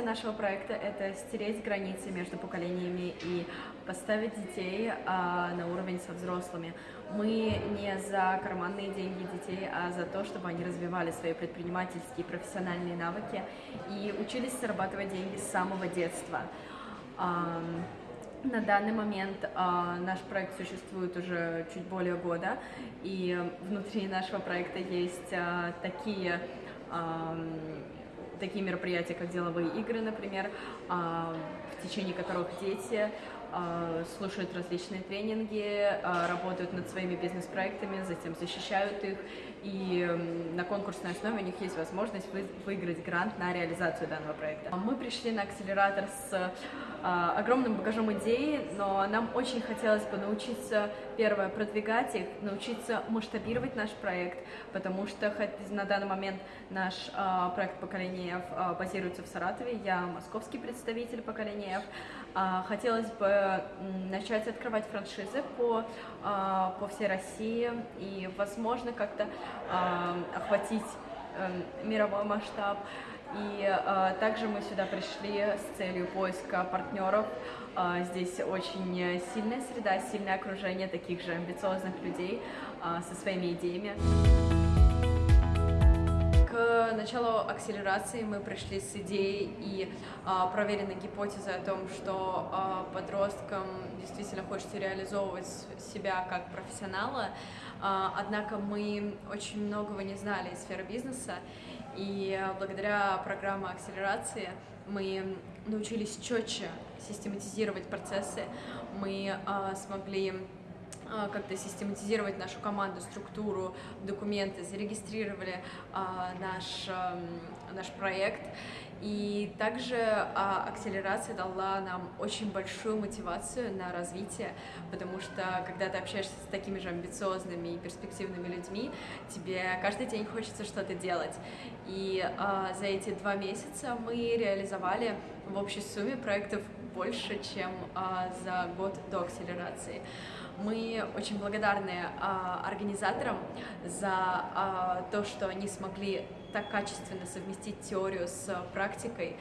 Миссия нашего проекта – это стереть границы между поколениями и поставить детей а, на уровень со взрослыми. Мы не за карманные деньги детей, а за то, чтобы они развивали свои предпринимательские профессиональные навыки и учились зарабатывать деньги с самого детства. А, на данный момент а, наш проект существует уже чуть более года, и внутри нашего проекта есть а, такие а, такие мероприятия, как деловые игры, например, а, в течение которых дети слушают различные тренинги, а, работают над своими бизнес-проектами, затем защищают их, и на конкурсной основе у них есть возможность выиграть грант на реализацию данного проекта. Мы пришли на акселератор с огромным багажом идей, но нам очень хотелось бы научиться, первое, продвигать их, научиться масштабировать наш проект, потому что на данный момент наш проект поколения F базируется в Саратове, я московский представитель поколения F, а, хотелось бы начать открывать франшизы по, а, по всей России и, возможно, как-то а, охватить эм, мировой масштаб. И также мы сюда пришли с целью поиска партнеров. Здесь очень сильная среда, сильное окружение таких же амбициозных людей со своими идеями началу акселерации мы пришли с идеей и а, проверенной гипотезой о том, что а, подросткам действительно хочется реализовывать себя как профессионала, а, однако мы очень многого не знали из сферы бизнеса, и благодаря программе акселерации мы научились четче систематизировать процессы, мы а, смогли как-то систематизировать нашу команду, структуру, документы, зарегистрировали а, наш, а, наш проект. И также а, акселерация дала нам очень большую мотивацию на развитие, потому что когда ты общаешься с такими же амбициозными и перспективными людьми, тебе каждый день хочется что-то делать. И а, за эти два месяца мы реализовали в общей сумме проектов больше, чем а, за год до акселерации. Мы очень благодарны а, организаторам за а, то, что они смогли так качественно совместить теорию с практикой.